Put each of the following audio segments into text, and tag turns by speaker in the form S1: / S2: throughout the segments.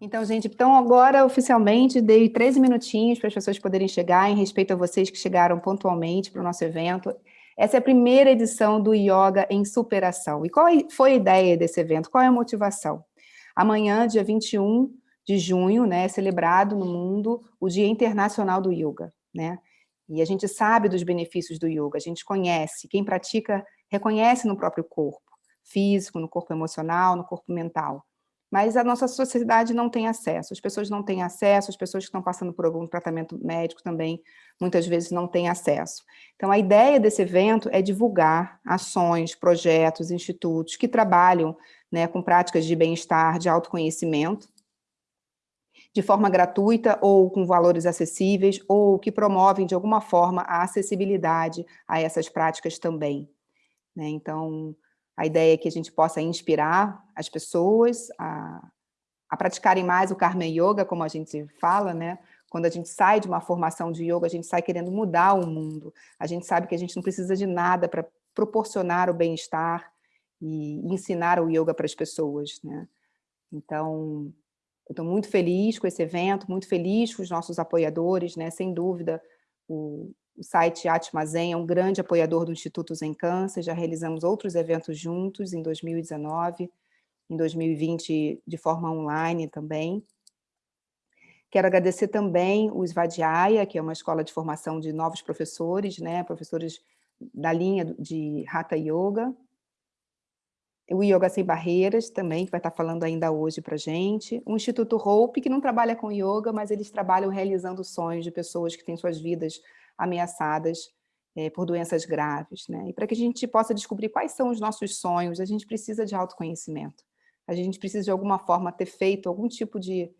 S1: Então, gente, então agora oficialmente dei 13 minutinhos para as pessoas poderem chegar, em respeito a vocês que chegaram pontualmente para o nosso evento. Essa é a primeira edição do Yoga em Superação. E qual foi a ideia desse evento? Qual é a motivação? Amanhã, dia 21 de junho, né, é celebrado no mundo o Dia Internacional do Yoga, né? E a gente sabe dos benefícios do yoga, a gente conhece, quem pratica reconhece no próprio corpo, físico, no corpo emocional, no corpo mental mas a nossa sociedade não tem acesso, as pessoas não têm acesso, as pessoas que estão passando por algum tratamento médico também, muitas vezes não têm acesso. Então, a ideia desse evento é divulgar ações, projetos, institutos que trabalham né, com práticas de bem-estar, de autoconhecimento, de forma gratuita ou com valores acessíveis, ou que promovem, de alguma forma, a acessibilidade a essas práticas também. Né? Então, a ideia é que a gente possa inspirar as pessoas a, a praticarem mais o Karma Yoga, como a gente fala, né? Quando a gente sai de uma formação de yoga, a gente sai querendo mudar o mundo. A gente sabe que a gente não precisa de nada para proporcionar o bem-estar e ensinar o yoga para as pessoas, né? Então, eu estou muito feliz com esse evento, muito feliz com os nossos apoiadores, né? Sem dúvida, o, o site Atma Zen é um grande apoiador do Instituto Zen Câncer, já realizamos outros eventos juntos em 2019, em 2020 de forma online também. Quero agradecer também o Svadhyaya, que é uma escola de formação de novos professores, né, professores da linha de Hatha Yoga. O Yoga Sem Barreiras também, que vai estar falando ainda hoje para a gente. O Instituto Hope, que não trabalha com yoga, mas eles trabalham realizando sonhos de pessoas que têm suas vidas ameaçadas é, por doenças graves. Né? E para que a gente possa descobrir quais são os nossos sonhos, a gente precisa de autoconhecimento. A gente precisa, de alguma forma, ter feito algum tipo de,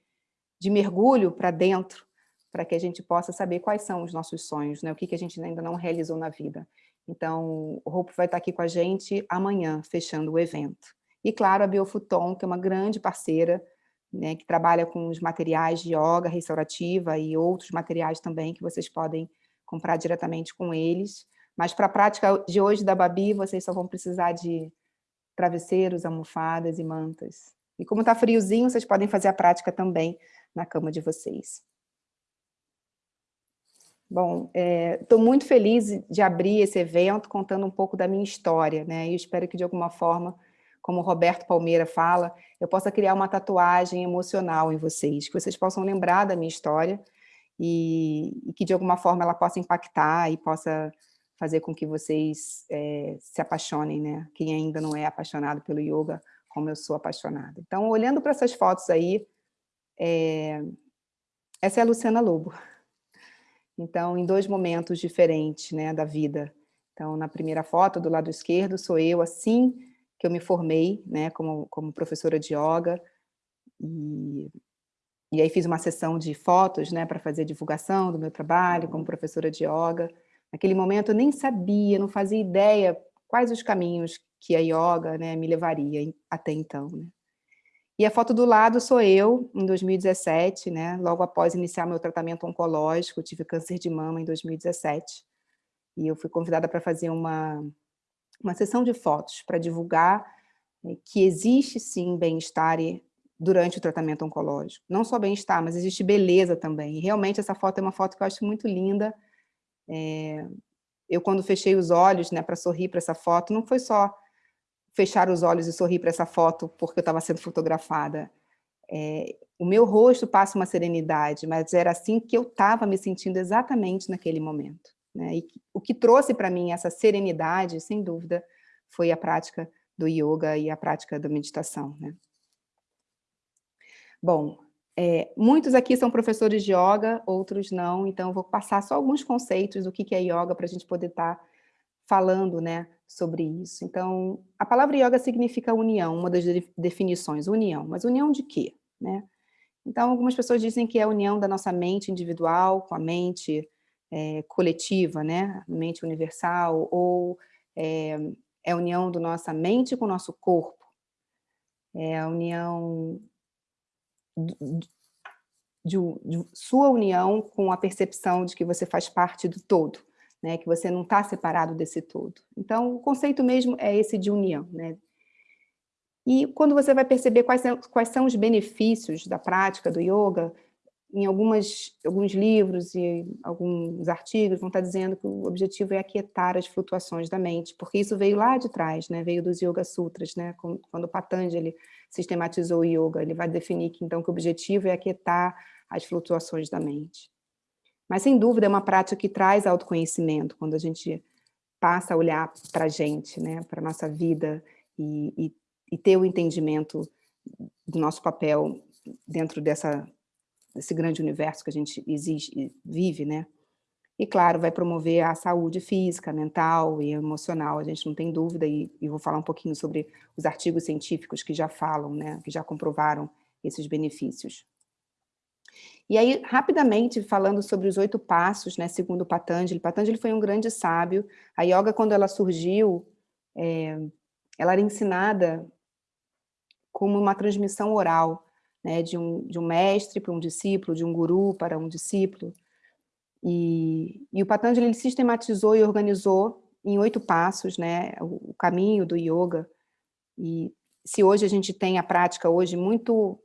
S1: de mergulho para dentro, para que a gente possa saber quais são os nossos sonhos, né? o que, que a gente ainda não realizou na vida. Então, o Hope vai estar aqui com a gente amanhã, fechando o evento. E, claro, a Biofuton, que é uma grande parceira, né, que trabalha com os materiais de yoga restaurativa e outros materiais também que vocês podem comprar diretamente com eles. Mas para a prática de hoje da Babi, vocês só vão precisar de travesseiros, almofadas e mantas. E como está friozinho, vocês podem fazer a prática também na cama de vocês. Bom, estou é, muito feliz de abrir esse evento contando um pouco da minha história, né? E espero que de alguma forma, como o Roberto Palmeira fala, eu possa criar uma tatuagem emocional em vocês, que vocês possam lembrar da minha história e, e, que de alguma forma ela possa impactar e possa fazer com que vocês é, se apaixonem, né? Quem ainda não é apaixonado pelo yoga, como eu sou apaixonada. Então, olhando para essas fotos aí, é, essa é a Luciana Lobo. Então, em dois momentos diferentes né, da vida. Então, na primeira foto, do lado esquerdo, sou eu, assim que eu me formei, né, como, como professora de yoga, e e aí fiz uma sessão de fotos, né, para fazer divulgação do meu trabalho como professora de yoga. Naquele momento eu nem sabia, não fazia ideia quais os caminhos que a yoga né, me levaria até então. Né. E a foto do lado sou eu, em 2017, né, logo após iniciar meu tratamento oncológico, tive câncer de mama em 2017. E eu fui convidada para fazer uma, uma sessão de fotos para divulgar né, que existe sim bem-estar durante o tratamento oncológico. Não só bem-estar, mas existe beleza também. E realmente essa foto é uma foto que eu acho muito linda. É... Eu, quando fechei os olhos né, para sorrir para essa foto, não foi só fechar os olhos e sorrir para essa foto porque eu estava sendo fotografada. É... O meu rosto passa uma serenidade, mas era assim que eu estava me sentindo exatamente naquele momento. Né? E o que trouxe para mim essa serenidade, sem dúvida, foi a prática do yoga e a prática da meditação. Né? Bom, é, muitos aqui são professores de yoga, outros não, então vou passar só alguns conceitos do que é yoga para a gente poder estar tá falando né, sobre isso. Então, a palavra yoga significa união, uma das definições, união. Mas união de quê? Né? Então, algumas pessoas dizem que é a união da nossa mente individual com a mente é, coletiva, né? mente universal, ou é, é a união da nossa mente com o nosso corpo. É a união de, de, sua união com a percepção de que você faz parte do todo, né? que você não está separado desse todo. Então, o conceito mesmo é esse de união. Né? E quando você vai perceber quais são, quais são os benefícios da prática do yoga, em algumas, alguns livros e alguns artigos vão estar dizendo que o objetivo é aquietar as flutuações da mente, porque isso veio lá de trás, né? veio dos Yoga Sutras, né? quando Patanjali sistematizou o yoga, ele vai definir que, então, que o objetivo é aquietar as flutuações da mente. Mas, sem dúvida, é uma prática que traz autoconhecimento, quando a gente passa a olhar para a gente, né? para a nossa vida, e, e, e ter o entendimento do nosso papel dentro dessa desse grande universo que a gente existe, vive, né? E, claro, vai promover a saúde física, mental e emocional, a gente não tem dúvida, e, e, vou falar um pouquinho sobre os artigos científicos que já falam, né, que já comprovaram esses benefícios. E aí, rapidamente, falando sobre os oito passos, né, segundo Patanjali, Patanjali foi um grande sábio, a yoga, quando ela surgiu, é, ela era ensinada como uma transmissão oral, né, de, um, de um mestre para um discípulo, de um guru para um discípulo. E, e o Patanjali ele sistematizou e organizou em oito passos né, o, o caminho do yoga. E se hoje a gente tem a prática hoje muito,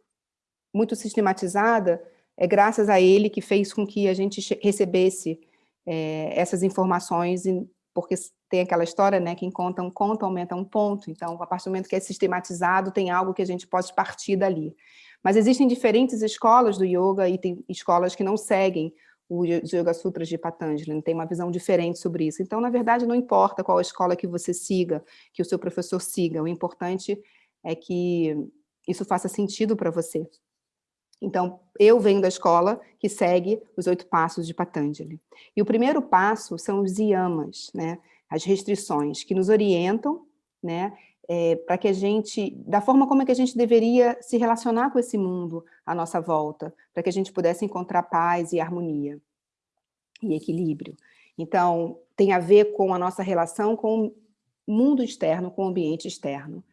S1: muito sistematizada, é graças a ele que fez com que a gente recebesse é, essas informações, porque tem aquela história, né, quem conta um conto aumenta um ponto, então, a partir do momento que é sistematizado, tem algo que a gente pode partir dali. Mas existem diferentes escolas do yoga e tem escolas que não seguem os Yoga Sutras de Patanjali, tem uma visão diferente sobre isso. Então, na verdade, não importa qual escola que você siga, que o seu professor siga, o importante é que isso faça sentido para você. Então, eu venho da escola que segue os oito passos de Patanjali. E o primeiro passo são os yamas, né? as restrições que nos orientam né? É, para que a gente, da forma como é que a gente deveria se relacionar com esse mundo à nossa volta, para que a gente pudesse encontrar paz e harmonia e equilíbrio. Então, tem a ver com a nossa relação com o mundo externo, com o ambiente externo.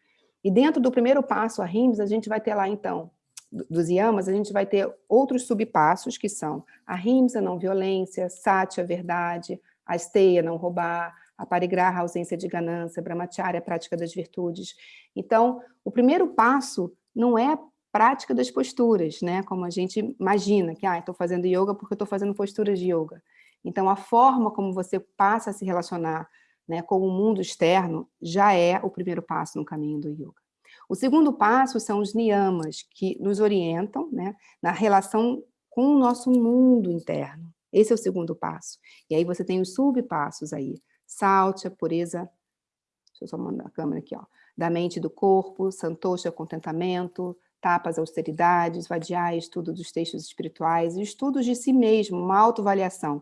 S1: E dentro do primeiro passo, a RIMS, a gente vai ter lá, então, dos yamas, a gente vai ter outros subpassos, que são a RIMS, a não violência, Sati, a verdade, a Esteia, não roubar, a parigraha, a ausência de ganância, brahmacharya, a prática das virtudes. Então, o primeiro passo não é a prática das posturas, né? como a gente imagina, que ah, estou fazendo yoga porque estou fazendo posturas de yoga. Então, a forma como você passa a se relacionar né, com o mundo externo já é o primeiro passo no caminho do yoga. O segundo passo são os niyamas, que nos orientam né, na relação com o nosso mundo interno. Esse é o segundo passo. E aí você tem os subpassos aí, salte a pureza, deixa eu só mandar a câmera aqui, ó, da mente e do corpo, santosha, contentamento, tapas, austeridades, vadiar, estudo dos textos espirituais estudos de si mesmo, uma autoavaliação.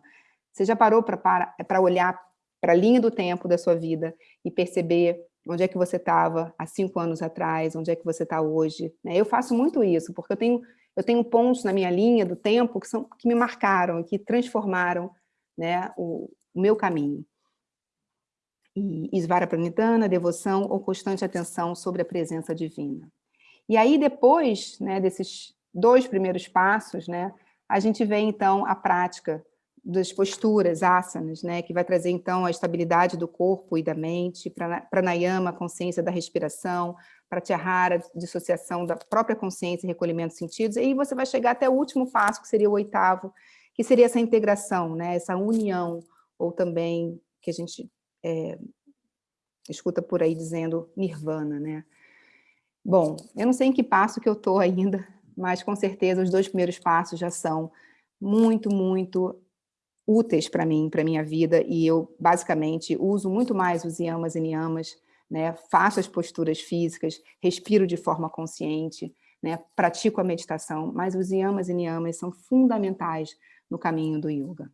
S1: Você já parou para olhar para a linha do tempo da sua vida e perceber onde é que você estava há cinco anos atrás, onde é que você está hoje? Né? Eu faço muito isso, porque eu tenho, eu tenho pontos na minha linha do tempo que, são, que me marcaram, que transformaram né, o, o meu caminho e Isvara Pranidhana, devoção ou constante atenção sobre a presença divina. E aí depois né, desses dois primeiros passos, né, a gente vê então a prática das posturas, asanas, né, que vai trazer então a estabilidade do corpo e da mente, pranayama, consciência da respiração, pratyahara, dissociação da própria consciência e recolhimento de sentidos, e aí você vai chegar até o último passo, que seria o oitavo, que seria essa integração, né, essa união, ou também que a gente é, escuta por aí dizendo nirvana, né? Bom, eu não sei em que passo que eu estou ainda, mas com certeza os dois primeiros passos já são muito, muito úteis para mim, para minha vida, e eu basicamente uso muito mais os yamas e niyamas, né? faço as posturas físicas, respiro de forma consciente, né? pratico a meditação, mas os yamas e niyamas são fundamentais no caminho do yoga.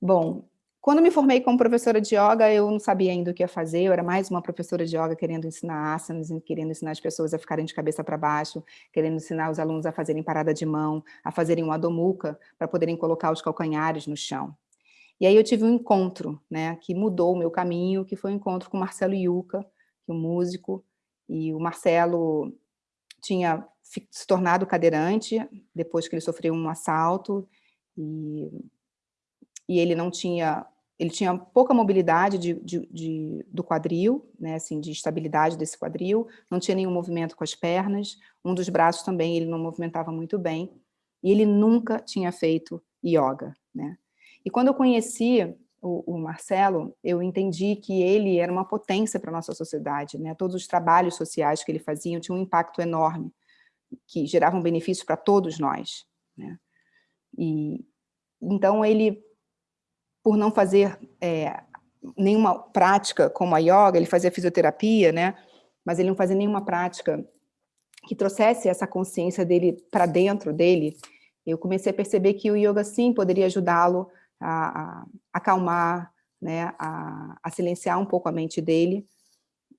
S1: Bom, quando me formei como professora de yoga, eu não sabia ainda o que ia fazer, eu era mais uma professora de yoga querendo ensinar asanas, querendo ensinar as pessoas a ficarem de cabeça para baixo, querendo ensinar os alunos a fazerem parada de mão, a fazerem um adomuka, para poderem colocar os calcanhares no chão. E aí eu tive um encontro, né, que mudou o meu caminho, que foi o um encontro com Marcelo Yuca, que é um músico, e o Marcelo tinha se tornado cadeirante, depois que ele sofreu um assalto, e, e ele não tinha ele tinha pouca mobilidade de, de, de, do quadril, né, assim, de estabilidade desse quadril, não tinha nenhum movimento com as pernas, um dos braços também ele não movimentava muito bem, e ele nunca tinha feito yoga, né. E quando eu conheci o, o Marcelo, eu entendi que ele era uma potência para a nossa sociedade, né, todos os trabalhos sociais que ele fazia tinham um impacto enorme, que geravam benefícios para todos nós, né. E, então ele por não fazer é, nenhuma prática como a yoga, ele fazia fisioterapia, né? mas ele não fazia nenhuma prática que trouxesse essa consciência dele para dentro dele, eu comecei a perceber que o yoga sim poderia ajudá-lo a, a, acalmar, né, a, a, silenciar um pouco a mente dele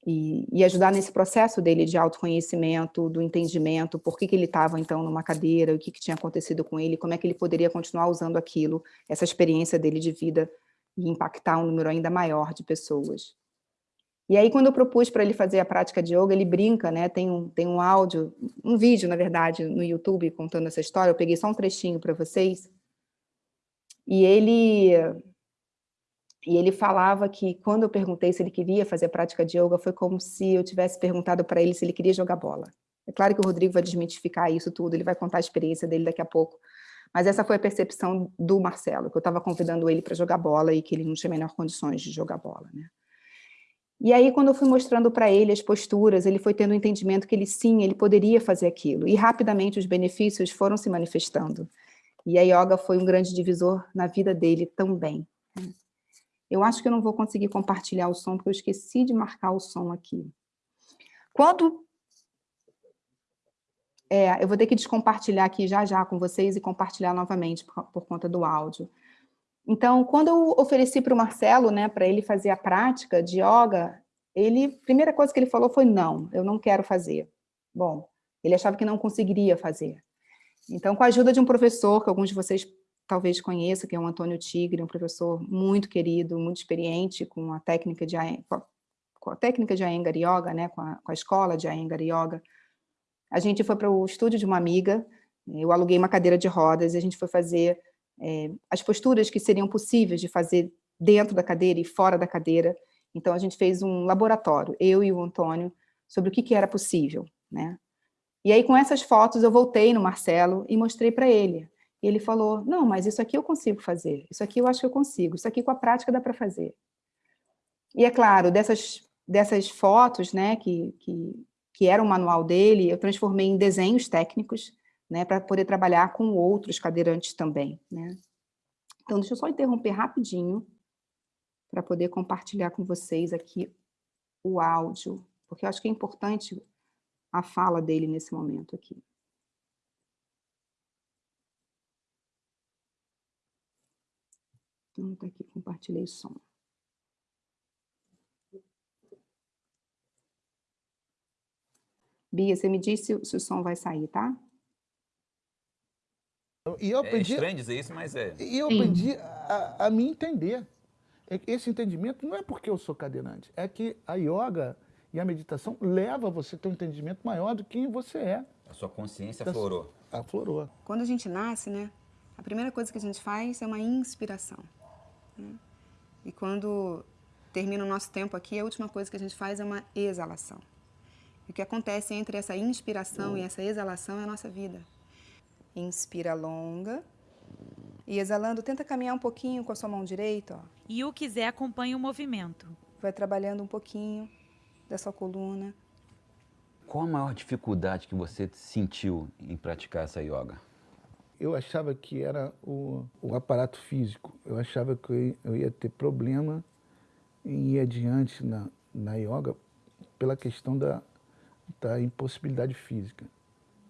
S1: e, e, ajudar nesse processo dele de autoconhecimento, do entendimento, por que, que ele estava então numa cadeira, o que, que tinha acontecido com ele, como é que ele poderia continuar usando aquilo, essa experiência dele de vida e impactar um número ainda maior de pessoas. E aí, quando eu propus para ele fazer a prática de yoga, ele brinca, né? Tem um, tem um áudio, um vídeo, na verdade, no YouTube contando essa história. Eu peguei só um trechinho para vocês. E ele e ele falava que quando eu perguntei se ele queria fazer prática de yoga, foi como se eu tivesse perguntado para ele se ele queria jogar bola. É claro que o Rodrigo vai desmitificar isso tudo, ele vai contar a experiência dele daqui a pouco. Mas essa foi a percepção do Marcelo, que eu estava convidando ele para jogar bola e que ele não tinha menor condições de jogar bola. Né? E aí, quando eu fui mostrando para ele as posturas, ele foi tendo o um entendimento que ele sim, ele poderia fazer aquilo. E rapidamente os benefícios foram se manifestando. E a yoga foi um grande divisor na vida dele também. Eu acho que eu não vou conseguir compartilhar o som, porque eu esqueci de marcar o som aqui. Quando... É, eu vou ter que descompartilhar aqui já já com vocês e compartilhar novamente por, por conta do áudio. Então, quando eu ofereci para o Marcelo, né, para ele fazer a prática de yoga, ele, primeira coisa que ele falou foi não, eu não quero fazer. Bom, ele achava que não conseguiria fazer. Então, com a ajuda de um professor, que alguns de vocês talvez conheça, que é o Antônio Tigre, um professor muito querido, muito experiente com a técnica de, com a técnica de Iyengar Yoga, né, com, a, com a escola de Iyengar Yoga. A gente foi para o estúdio de uma amiga, eu aluguei uma cadeira de rodas e a gente foi fazer é, as posturas que seriam possíveis de fazer dentro da cadeira e fora da cadeira. Então, a gente fez um laboratório, eu e o Antônio, sobre o que, que era possível. Né? E aí, com essas fotos, eu voltei no Marcelo e mostrei para ele. E ele falou, não, mas isso aqui eu consigo fazer, isso aqui eu acho que eu consigo, isso aqui com a prática dá para fazer. E é claro, dessas, dessas fotos, né, que, que, que era o manual dele, eu transformei em desenhos técnicos, né, para poder trabalhar com outros cadeirantes também, né. Então, deixa eu só interromper rapidinho, para poder compartilhar com vocês aqui o áudio, porque eu acho que é importante a fala dele nesse momento aqui. Então, tá aqui, compartilhei o som. Bia, você me disse se o som vai sair, tá?
S2: E eu aprendi,
S3: é estranho dizer isso, mas é.
S2: E eu aprendi a, a, me entender. Esse entendimento não é porque eu sou cadeirante, é que a yoga e a meditação leva você a ter um entendimento maior do que você é.
S3: A sua consciência aflorou.
S2: Aflorou.
S1: Quando a gente nasce, né, a primeira coisa que a gente faz é uma inspiração. Né? E quando termina o nosso tempo aqui, a última coisa que a gente faz é uma exalação. E o que acontece entre essa inspiração e essa exalação é a nossa vida. Inspira longa. E exalando, tenta caminhar um pouquinho com a sua mão direita. Ó.
S4: E o quiser, acompanha o movimento.
S1: Vai trabalhando um pouquinho da sua coluna.
S3: Qual a maior dificuldade que você sentiu em praticar essa yoga?
S2: Eu achava que era o, o aparato físico. Eu achava que eu ia ter problema em ir adiante na, na yoga pela questão da, da impossibilidade física.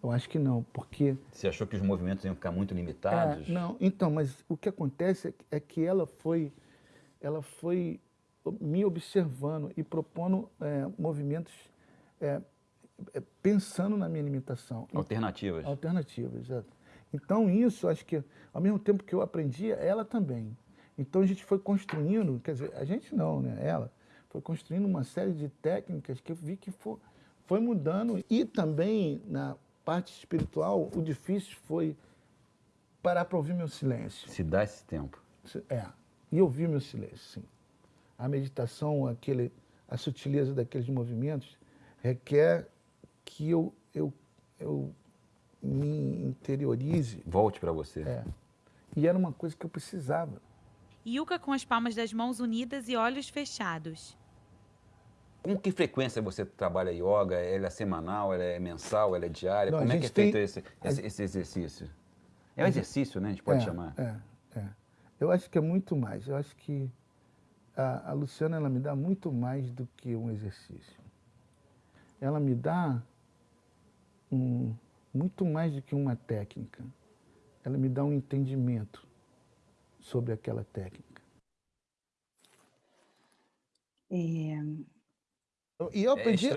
S2: Eu acho que não, porque...
S3: Você achou que os movimentos iam ficar muito limitados?
S2: É, não, então, mas o que acontece é que ela foi, ela foi me observando e propondo é, movimentos é, é pensando na minha limitação.
S3: Alternativas.
S2: Alternativas, exato. Então isso, acho que ao mesmo tempo que eu aprendia, ela também. Então a gente foi construindo, quer dizer, a gente não, né? Ela foi construindo uma série de técnicas que eu vi que foi, foi mudando. E também na parte espiritual, o difícil foi parar para ouvir meu silêncio.
S3: Se dá esse tempo.
S2: É, e ouvir meu silêncio, sim. A meditação, aquele, a sutileza daqueles movimentos, requer que eu, eu, eu me interiorize.
S3: Volte para você.
S2: É. E era uma coisa que eu precisava.
S4: Yuka com as palmas das mãos unidas e olhos fechados.
S3: Com que frequência você trabalha yoga? Ela é semanal, ela é mensal, ela é diária?
S2: Não,
S3: Como é que é
S2: gente tem-
S3: feito esse, esse, esse exercício? É um exercício, né? A gente pode
S2: é,
S3: chamar.
S2: É, é. Eu acho que é muito mais. Eu acho que a, a Luciana ela me dá muito mais do que um exercício. Ela me dá um, muito mais do que uma técnica. Ela me dá um entendimento sobre aquela técnica.
S1: É,
S2: E eu
S3: É
S2: aprendi.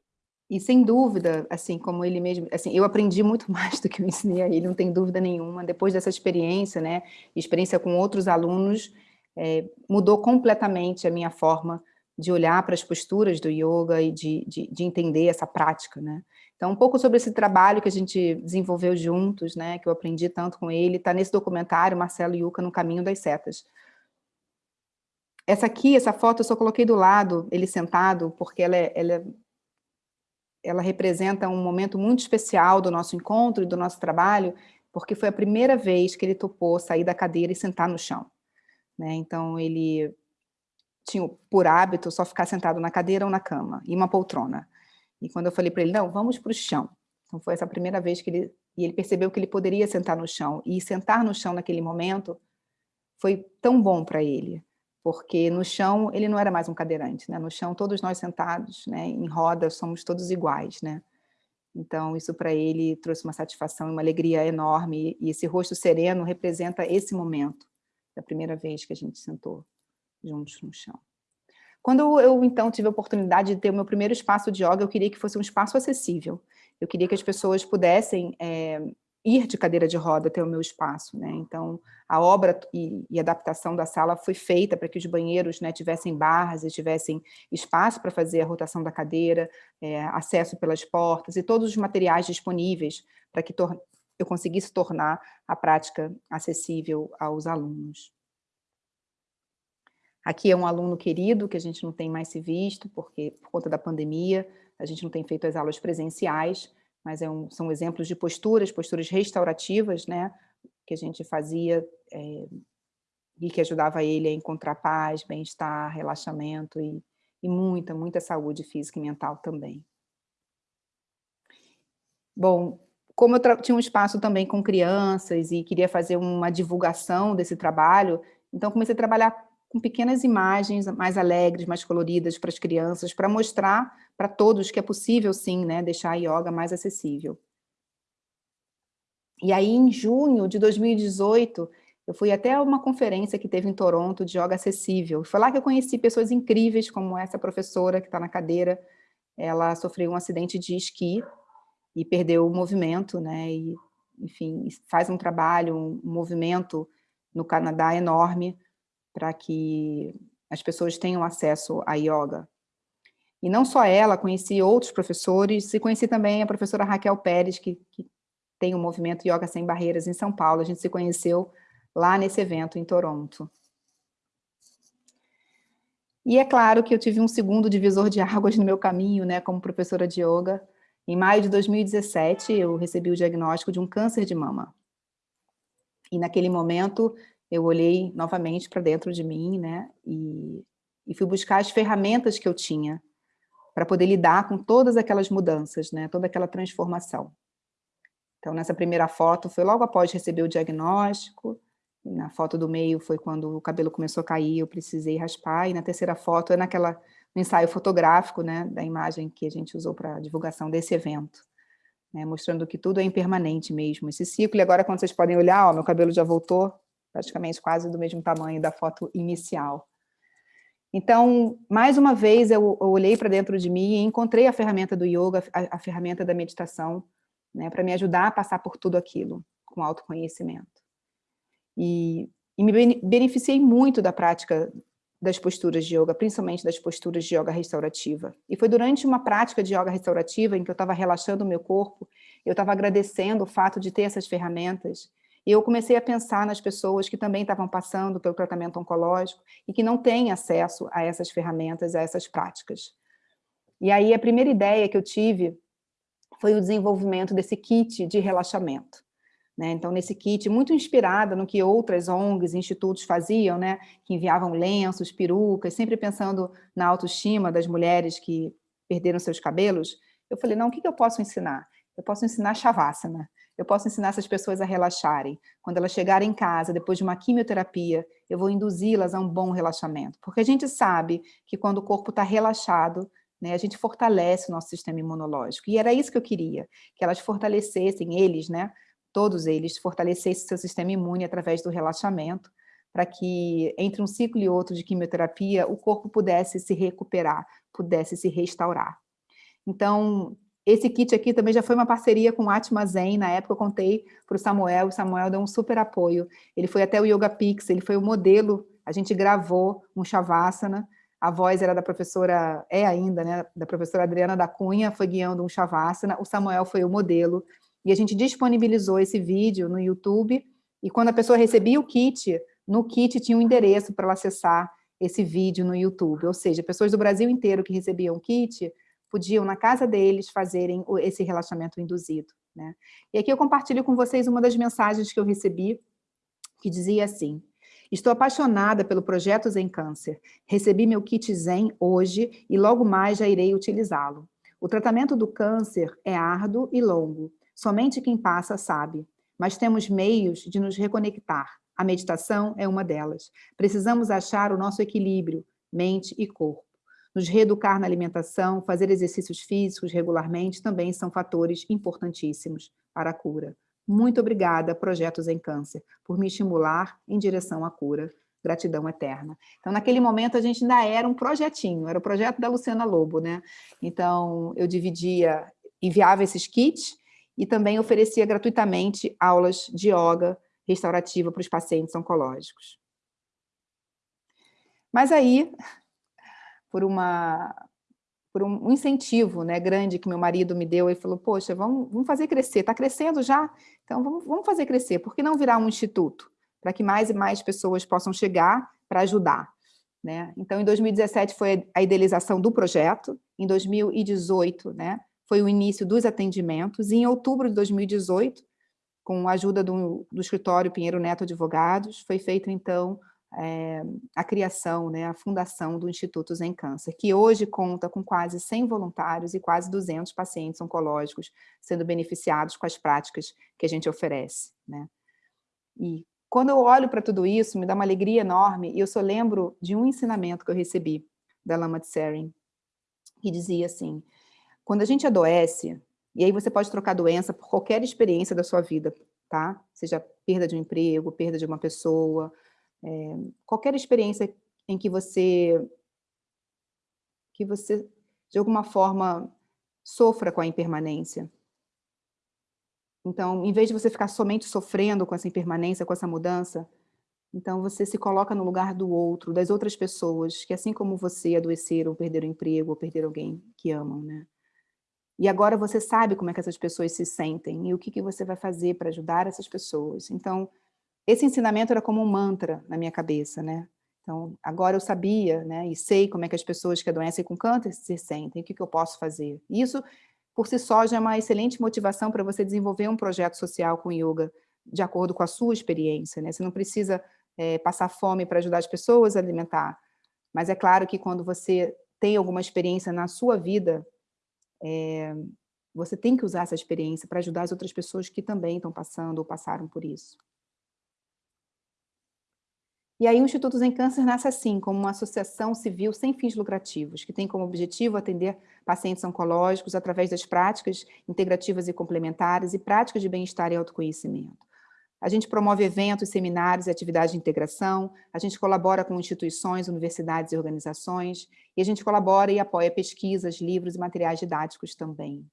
S1: E sem dúvida, assim como ele mesmo, assim, eu aprendi muito mais do que eu ensinei a ele, não tem dúvida nenhuma. Depois dessa experiência, né, experiência com outros alunos, é, mudou completamente a minha forma de olhar para as posturas do yoga e de, de, de, entender essa prática, né. Então, um pouco sobre esse trabalho que a gente desenvolveu juntos, né, que eu aprendi tanto com ele, está nesse documentário, Marcelo Yuca, No Caminho das Setas. Essa aqui, essa foto, eu só coloquei do lado, ele sentado, porque ela é, ela é ela representa um momento muito especial do nosso encontro e do nosso trabalho, porque foi a primeira vez que ele topou sair da cadeira e sentar no chão. Né? Então, ele tinha por hábito só ficar sentado na cadeira ou na cama, e uma poltrona. E quando eu falei para ele, não, vamos para o chão. Então, foi essa primeira vez que ele... E ele percebeu que ele poderia sentar no chão. E sentar no chão naquele momento foi tão bom para ele, porque no chão ele não era mais um cadeirante, né? No chão todos nós sentados, né, em roda, somos todos iguais, né? Então isso para ele trouxe uma satisfação e uma alegria enorme, e esse rosto sereno representa esse momento, da primeira vez que a gente sentou juntos no chão. Quando eu então tive a oportunidade de ter o meu primeiro espaço de yoga, eu queria que fosse um espaço acessível, eu queria que as pessoas pudessem é, ir de cadeira de roda até o meu espaço, né? Então, a obra e, e adaptação da sala foi feita para que os banheiros né, tivessem barras e tivessem espaço para fazer a rotação da cadeira, é, acesso pelas portas e todos os materiais disponíveis para que eu conseguisse tornar a prática acessível aos alunos. Aqui é um aluno querido que a gente não tem mais se visto, porque por conta da pandemia a gente não tem feito as aulas presenciais, mas é um, são exemplos de posturas, posturas restaurativas, né, que a gente fazia é, e que ajudava ele a encontrar paz, bem-estar, relaxamento e, e muita, muita saúde física e mental também. Bom, como eu tinha um espaço também com crianças e queria fazer uma divulgação desse trabalho, então comecei a trabalhar com pequenas imagens mais alegres, mais coloridas para as crianças, para mostrar para todos que é possível, sim, né, deixar a yoga mais acessível. E aí, em junho de 2018, eu fui até uma conferência que teve em Toronto de yoga acessível. Foi lá que eu conheci pessoas incríveis, como essa professora que está na cadeira. Ela sofreu um acidente de esqui e perdeu o movimento, né, e, enfim, faz um trabalho, um movimento no Canadá enorme, para que as pessoas tenham acesso à yoga. E não só ela, conheci outros professores, e conheci também a professora Raquel Pérez, que, que tem o movimento Yoga Sem Barreiras em São Paulo. A gente se conheceu lá nesse evento em Toronto. E é claro que eu tive um segundo divisor de águas no meu caminho, né, como professora de yoga. Em maio de 2017, eu recebi o diagnóstico de um câncer de mama. E naquele momento, eu olhei novamente para dentro de mim, né, e, e fui buscar as ferramentas que eu tinha para poder lidar com todas aquelas mudanças, né, toda aquela transformação. Então, nessa primeira foto, foi logo após receber o diagnóstico, na foto do meio foi quando o cabelo começou a cair, eu precisei raspar, e na terceira foto é naquela, no ensaio fotográfico, né, da imagem que a gente usou para a divulgação desse evento, né, mostrando que tudo é impermanente mesmo, esse ciclo, e agora quando vocês podem olhar, ó, meu cabelo já voltou, praticamente quase do mesmo tamanho da foto inicial. Então, mais uma vez, eu, eu olhei para dentro de mim e encontrei a ferramenta do yoga, a, a ferramenta da meditação, né, para me ajudar a passar por tudo aquilo, com autoconhecimento. E, e me beneficiei muito da prática das posturas de yoga, principalmente das posturas de yoga restaurativa. E foi durante uma prática de yoga restaurativa, em que eu estava relaxando o meu corpo, eu estava agradecendo o fato de ter essas ferramentas, E eu comecei a pensar nas pessoas que também estavam passando pelo tratamento oncológico e que não têm acesso a essas ferramentas, a essas práticas. E aí a primeira ideia que eu tive foi o desenvolvimento desse kit de relaxamento. Né? Então, nesse kit, muito inspirada no que outras ONGs, institutos faziam, né? que enviavam lenços, perucas, sempre pensando na autoestima das mulheres que perderam seus cabelos, eu falei, não, o que eu posso ensinar? Eu posso ensinar Shavasana, eu posso ensinar essas pessoas a relaxarem. Quando elas chegarem em casa, depois de uma quimioterapia, eu vou induzi-las a um bom relaxamento. Porque a gente sabe que quando o corpo está relaxado, né, a gente fortalece o nosso sistema imunológico. E era isso que eu queria, que elas fortalecessem, eles, né, todos eles, fortalecessem seu sistema imune através do relaxamento, para que entre um ciclo e outro de quimioterapia, o corpo pudesse se recuperar, pudesse se restaurar. Então, esse kit aqui também já foi uma parceria com o Atma Zen, na época eu contei para o Samuel, o Samuel deu um super apoio, ele foi até o Yoga Pix, ele foi o modelo, a gente gravou um Shavasana, a voz era da professora, é ainda, né, da professora Adriana da Cunha, foi guiando um Shavasana, o Samuel foi o modelo, e a gente disponibilizou esse vídeo no YouTube, e quando a pessoa recebia o kit, no kit tinha um endereço para ela acessar esse vídeo no YouTube, ou seja, pessoas do Brasil inteiro que recebiam o kit, podiam, na casa deles, fazerem esse relaxamento induzido. Né? E aqui eu compartilho com vocês uma das mensagens que eu recebi, que dizia assim, Estou apaixonada pelo projeto Zen Câncer. Recebi meu kit Zen hoje e logo mais já irei utilizá-lo. O tratamento do câncer é árduo e longo. Somente quem passa sabe. Mas temos meios de nos reconectar. A meditação é uma delas. Precisamos achar o nosso equilíbrio, mente e corpo. Nos reeducar na alimentação, fazer exercícios físicos regularmente também são fatores importantíssimos para a cura. Muito obrigada, Projetos em Câncer, por me estimular em direção à cura. Gratidão eterna. Então, naquele momento, a gente ainda era um projetinho, era o projeto da Luciana Lobo, né? Então, eu dividia, enviava esses kits e também oferecia gratuitamente aulas de yoga restaurativa para os pacientes oncológicos. Mas aí, por, uma, por um incentivo né, grande que meu marido me deu, ele falou, poxa, vamos, vamos fazer crescer, está crescendo já? Então vamos, vamos fazer crescer, por que não virar um instituto? Para que mais e mais pessoas possam chegar para ajudar. Né? Então, em 2017 foi a idealização do projeto, em 2018 né, foi o início dos atendimentos, e em outubro de 2018, com a ajuda do, do escritório Pinheiro Neto Advogados, foi feito, então, é, a criação, né, a fundação do Instituto Zen Câncer, que hoje conta com quase 100 voluntários e quase 200 pacientes oncológicos sendo beneficiados com as práticas que a gente oferece. Né? E quando eu olho para tudo isso, me dá uma alegria enorme, e eu só lembro de um ensinamento que eu recebi da Lama Tsering, que dizia assim, quando a gente adoece, e aí você pode trocar doença por qualquer experiência da sua vida, tá? Seja perda de um emprego, perda de uma pessoa, é, qualquer experiência em que você, que você, de alguma forma, sofra com a impermanência. Então, em vez de você ficar somente sofrendo com essa impermanência, com essa mudança, então você se coloca no lugar do outro, das outras pessoas, que assim como você adoeceram, perderam emprego, ou perderam alguém que amam, né? E agora você sabe como é que essas pessoas se sentem e o que, que você vai fazer para ajudar essas pessoas. Então, esse ensinamento era como um mantra na minha cabeça, né? Então, agora eu sabia, né, e sei como é que as pessoas que adoecem com câncer se sentem, o que, que eu posso fazer. Isso, por si só, já é uma excelente motivação para você desenvolver um projeto social com yoga, de acordo com a sua experiência, né? Você não precisa é, passar fome para ajudar as pessoas a alimentar, mas é claro que quando você tem alguma experiência na sua vida, é, você tem que usar essa experiência para ajudar as outras pessoas que também estão passando ou passaram por isso. E aí o Instituto Zen Câncer nasce assim, como uma associação civil sem fins lucrativos, que tem como objetivo atender pacientes oncológicos através das práticas integrativas e complementares e práticas de bem-estar e autoconhecimento. A gente promove eventos, seminários e atividades de integração, a gente colabora com instituições, universidades e organizações, e a gente colabora e apoia pesquisas, livros e materiais didáticos também.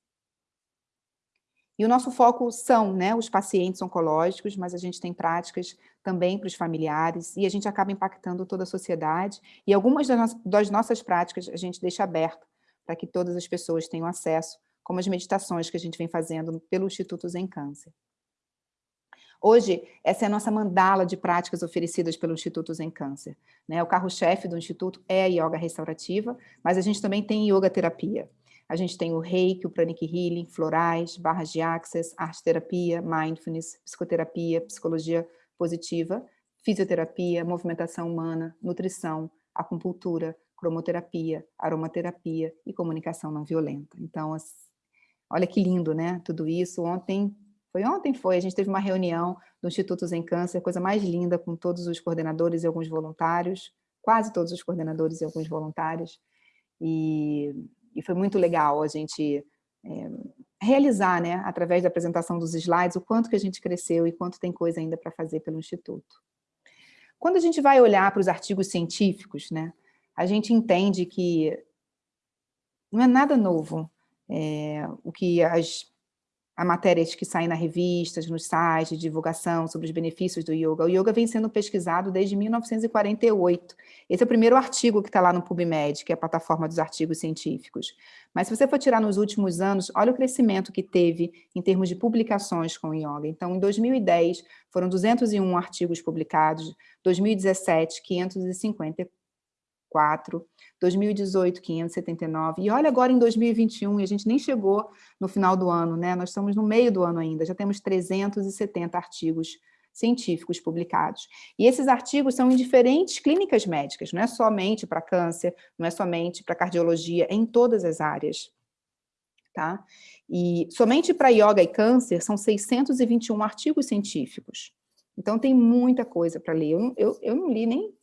S1: E o nosso foco são né, os pacientes oncológicos, mas a gente tem práticas também para os familiares, e a gente acaba impactando toda a sociedade, e algumas das, nossas práticas a gente deixa aberto para que todas as pessoas tenham acesso, como as meditações que a gente vem fazendo pelo Instituto Zen Câncer. Hoje, essa é a nossa mandala de práticas oferecidas pelo Instituto Zen Câncer. Né? O carro-chefe do Instituto é a yoga restaurativa, mas a gente também tem yoga terapia. A gente tem o reiki, o pranic healing, florais, barras de access, arte terapia, mindfulness, psicoterapia, psicologia positiva, fisioterapia, movimentação humana, nutrição, acupuntura, cromoterapia, aromaterapia e comunicação não violenta. Então, olha que lindo, né? Tudo isso. Ontem, foi ontem? Foi, a gente teve uma reunião do Instituto Zen Câncer, coisa mais linda, com todos os coordenadores e alguns voluntários, quase todos os coordenadores e alguns voluntários, e, e foi muito legal a gente é, realizar, né, através da apresentação dos slides, o quanto que a gente cresceu e quanto tem coisa ainda para fazer pelo Instituto. Quando a gente vai olhar para os artigos científicos, né, a gente entende que não é nada novo é, o que as a matérias que saem nas revistas, nos sites de divulgação sobre os benefícios do yoga. O yoga vem sendo pesquisado desde 1948. Esse é o primeiro artigo que está lá no PubMed, que é a plataforma dos artigos científicos. Mas se você for tirar nos últimos anos, olha o crescimento que teve em termos de publicações com o yoga. Então, em 2010, foram 201 artigos publicados, 2017, 554, 4, 2018, 579, e olha agora em 2021, e a gente nem chegou no final do ano, né? nós estamos no meio do ano ainda, já temos 370 artigos científicos publicados. E esses artigos são em diferentes clínicas médicas, não é somente para câncer, não é somente para cardiologia, é em todas as áreas. Tá? E somente para yoga e câncer são 621 artigos científicos. Então tem muita coisa para ler. Eu, eu, eu não li nem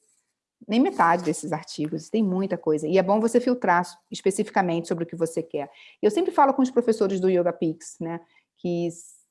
S1: nem metade desses artigos, tem muita coisa. E é bom você filtrar especificamente sobre o que você quer. Eu sempre falo com os professores do Yoga Pix, né, que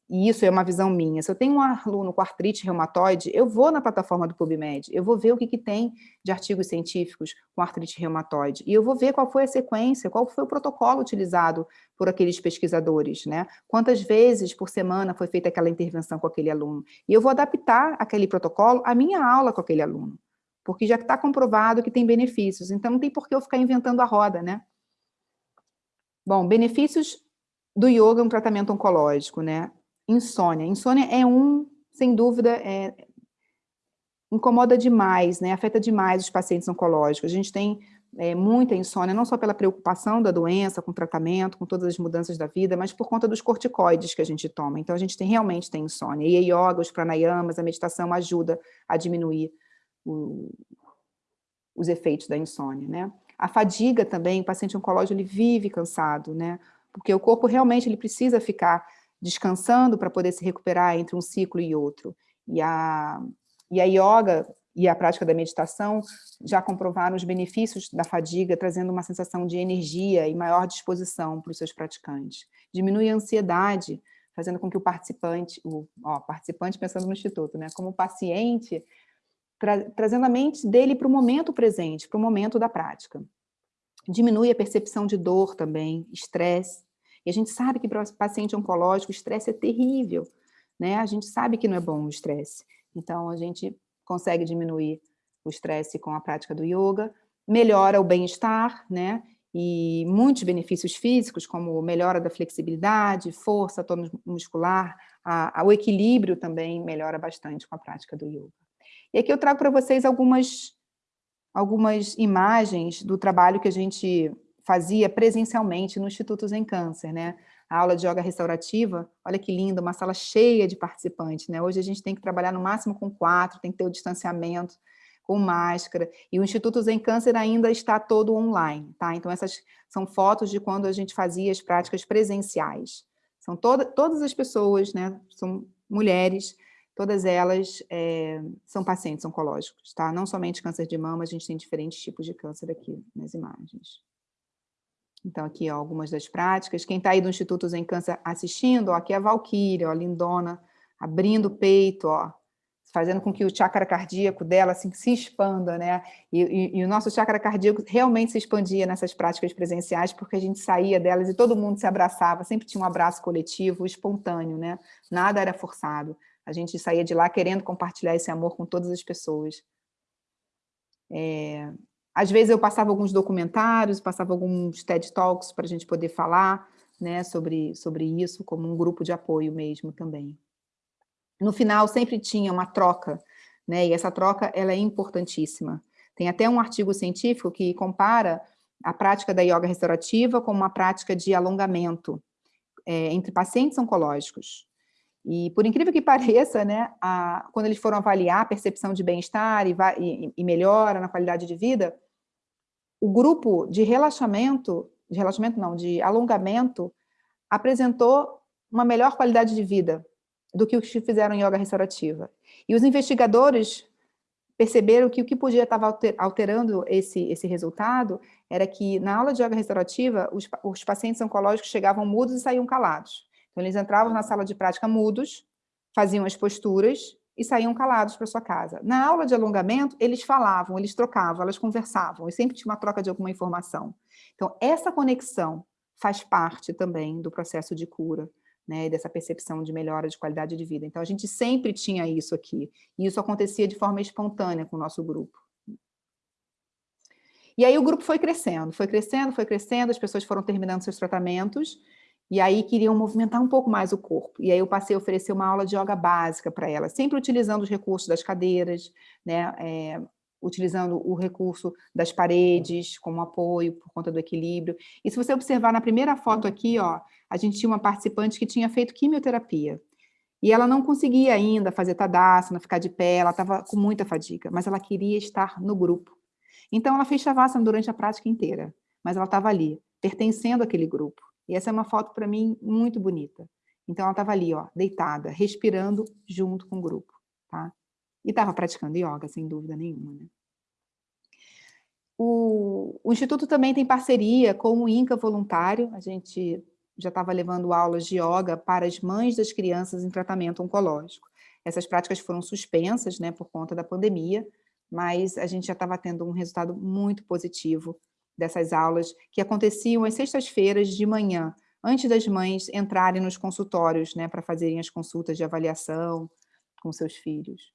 S1: e isso é uma visão minha. Se eu tenho um aluno com artrite reumatoide, eu vou na plataforma do PubMed, eu vou ver o que, que tem de artigos científicos com artrite reumatoide, e eu vou ver qual foi a sequência, qual foi o protocolo utilizado por aqueles pesquisadores, né? Quantas vezes por semana foi feita aquela intervenção com aquele aluno. E eu vou adaptar aquele protocolo à minha aula com aquele aluno porque já está comprovado que tem benefícios, então não tem por que eu ficar inventando a roda, né? Bom, benefícios do yoga um tratamento oncológico, né? Insônia. Insônia é um, sem dúvida, é, incomoda demais, né? Afeta demais os pacientes oncológicos. A gente tem é, muita insônia, não só pela preocupação da doença, com o tratamento, com todas as mudanças da vida, mas por conta dos corticoides que a gente toma. Então, a gente tem, realmente tem insônia. E a yoga, os pranayamas, a meditação ajuda a diminuir o, os efeitos da insônia, né? A fadiga também, o paciente oncológico, ele vive cansado, né? Porque o corpo realmente ele precisa ficar descansando para poder se recuperar entre um ciclo e outro. E a, e a yoga e a prática da meditação já comprovaram os benefícios da fadiga, trazendo uma sensação de energia e maior disposição para os seus praticantes. Diminui a ansiedade, fazendo com que o participante, o ó, participante pensando no instituto, né, como paciente, tra trazendo a mente dele para o momento presente, para o momento da prática. Diminui a percepção de dor também, estresse. E a gente sabe que para o paciente oncológico o estresse é terrível, né? A gente sabe que não é bom o estresse. Então, a gente consegue diminuir o estresse com a prática do yoga, melhora o bem-estar, né? E muitos benefícios físicos, como melhora da flexibilidade, força, tônus muscular, a, o equilíbrio também melhora bastante com a prática do yoga. E aqui eu trago para vocês algumas, algumas imagens do trabalho que a gente fazia presencialmente no Instituto Zen Câncer, né? A aula de yoga restaurativa, olha que linda, uma sala cheia de participantes, né? Hoje a gente tem que trabalhar no máximo com quatro, tem que ter o distanciamento, com máscara, e o Instituto Zen Câncer ainda está todo online, tá? Então essas são fotos de quando a gente fazia as práticas presenciais. São toda, todas as pessoas, né? São mulheres todas elas é, são pacientes oncológicos, tá? Não somente câncer de mama, a gente tem diferentes tipos de câncer aqui nas imagens. Então, aqui, ó, algumas das práticas. Quem está aí do Instituto Zen Câncer assistindo, ó, aqui é a Valkyria, ó, lindona, abrindo o peito, ó, fazendo com que o chakra cardíaco dela assim, se expanda, né? E, e, e, o nosso chakra cardíaco realmente se expandia nessas práticas presenciais, porque a gente saía delas e todo mundo se abraçava, sempre tinha um abraço coletivo, espontâneo, né? Nada era forçado. A gente saía de lá querendo compartilhar esse amor com todas as pessoas. É, às vezes eu passava alguns documentários, passava alguns TED Talks para a gente poder falar né, sobre, sobre isso, como um grupo de apoio mesmo também. No final sempre tinha uma troca, né? E essa troca ela é importantíssima. Tem até um artigo científico que compara a prática da yoga restaurativa com uma prática de alongamento é, entre pacientes oncológicos. E, por incrível que pareça, né, a, quando eles foram avaliar a percepção de bem-estar e, e, e, melhora na qualidade de vida, o grupo de relaxamento, de relaxamento não, de alongamento, apresentou uma melhor qualidade de vida do que os que fizeram yoga restaurativa. E os investigadores perceberam que o que podia estar alterando esse, esse resultado era que na aula de yoga restaurativa, os, os pacientes oncológicos chegavam mudos e saíam calados. Então, eles entravam na sala de prática mudos, faziam as posturas e saíam calados para sua casa. Na aula de alongamento, eles falavam, eles trocavam, elas conversavam, e sempre tinha uma troca de alguma informação. Então, essa conexão faz parte também do processo de cura né, dessa percepção de melhora de qualidade de vida. Então, a gente sempre tinha isso aqui, e isso acontecia de forma espontânea com o nosso grupo. E aí o grupo foi crescendo, foi crescendo, foi crescendo, as pessoas foram terminando seus tratamentos, e aí queriam movimentar um pouco mais o corpo. E aí eu passei a oferecer uma aula de yoga básica para elas, sempre utilizando os recursos das cadeiras, né, é, utilizando o recurso das paredes como apoio por conta do equilíbrio. E se você observar na primeira foto aqui, ó, a gente tinha uma participante que tinha feito quimioterapia. E ela não conseguia ainda fazer tadasana, ficar de pé, ela estava com muita fadiga, mas ela queria estar no grupo. Então ela fez shavasana durante a prática inteira, mas ela estava ali, pertencendo àquele grupo. E essa é uma foto para mim muito bonita. Então ela estava ali, ó, deitada, respirando junto com o grupo, tá? E estava praticando yoga, sem dúvida nenhuma, né? O, o, Instituto também tem parceria com o INCA Voluntário, a gente já estava levando aulas de yoga para as mães das crianças em tratamento oncológico. Essas práticas foram suspensas né, por conta da pandemia, mas a gente já estava tendo um resultado muito positivo dessas aulas, que aconteciam às sextas-feiras de manhã, antes das mães entrarem nos consultórios né, para fazerem as consultas de avaliação com seus filhos.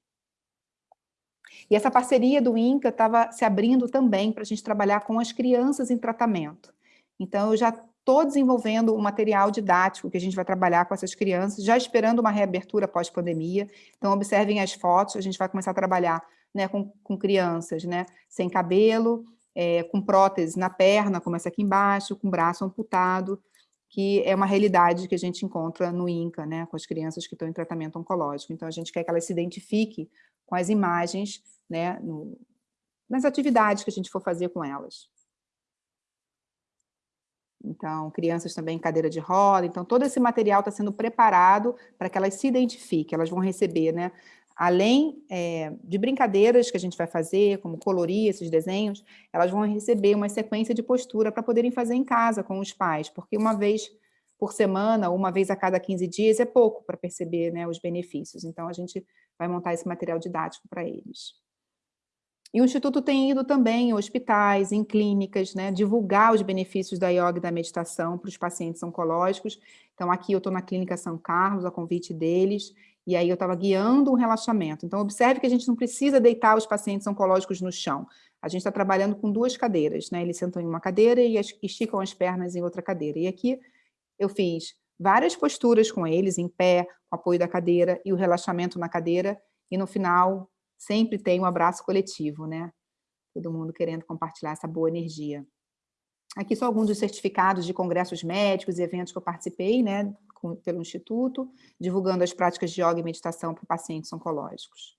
S1: E essa parceria do INCA estava se abrindo também para a gente trabalhar com as crianças em tratamento. Então, eu já estou desenvolvendo um material didático que a gente vai trabalhar com essas crianças, já esperando uma reabertura pós-pandemia. Então, observem as fotos, a gente vai começar a trabalhar né, com, com crianças né, sem cabelo, é, com prótese na perna, como essa aqui embaixo, com braço amputado, que é uma realidade que a gente encontra no INCA, né, com as crianças que estão em tratamento oncológico. Então, a gente quer que elas se identifiquem com as imagens, né, no, nas atividades que a gente for fazer com elas. Então, crianças também em cadeira de roda, então todo esse material está sendo preparado para que elas se identifiquem, elas vão receber, né, além é, de brincadeiras que a gente vai fazer, como colorir esses desenhos, elas vão receber uma sequência de postura para poderem fazer em casa com os pais, porque uma vez por semana, uma vez a cada 15 dias, é pouco para perceber né, os benefícios. Então, a gente vai montar esse material didático para eles. E o Instituto tem ido também em hospitais, em clínicas, né, divulgar os benefícios da yoga e da meditação para os pacientes oncológicos. Então, aqui eu estou na Clínica São Carlos, a convite deles, e aí eu estava guiando um relaxamento. Então, observe que a gente não precisa deitar os pacientes oncológicos no chão. A gente está trabalhando com duas cadeiras, né? Eles sentam em uma cadeira e esticam as pernas em outra cadeira. E aqui eu fiz várias posturas com eles, em pé, com apoio da cadeira, e o relaxamento na cadeira, e no final sempre tem um abraço coletivo, né? Todo mundo querendo compartilhar essa boa energia. Aqui são alguns dos certificados de congressos médicos e eventos que eu participei, né? com, pelo Instituto, divulgando as práticas de yoga e meditação para pacientes oncológicos.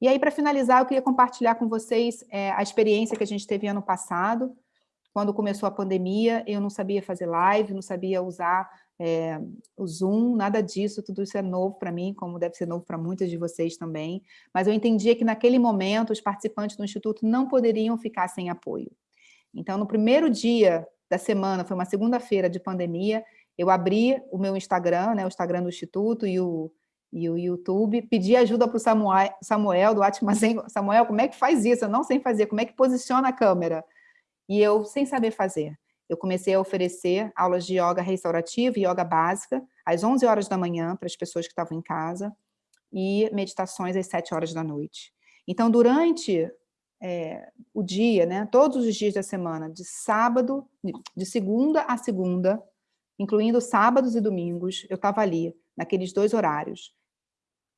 S1: E aí, para finalizar, eu queria compartilhar com vocês é, a experiência que a gente teve ano passado, quando começou a pandemia, eu não sabia fazer live, não sabia usar é, o Zoom, nada disso, tudo isso é novo para mim, como deve ser novo para muitas de vocês também, mas eu entendia que naquele momento os participantes do Instituto não poderiam ficar sem apoio. Então, no primeiro dia da semana, foi uma segunda-feira de pandemia, eu abri o meu Instagram, né, o Instagram do Instituto e o, e o YouTube, pedi ajuda para o Samuel, Samuel do Atmazen. Samuel, como é que faz isso? Eu não sei fazer, como é que posiciona a câmera? E eu, sem saber fazer, eu comecei a oferecer aulas de yoga restaurativa e yoga básica, às 11 horas da manhã, para as pessoas que estavam em casa, e meditações às 7 horas da noite. Então, durante é, o dia, né, todos os dias da semana, de sábado, de segunda a segunda, incluindo sábados e domingos, eu estava ali, naqueles dois horários,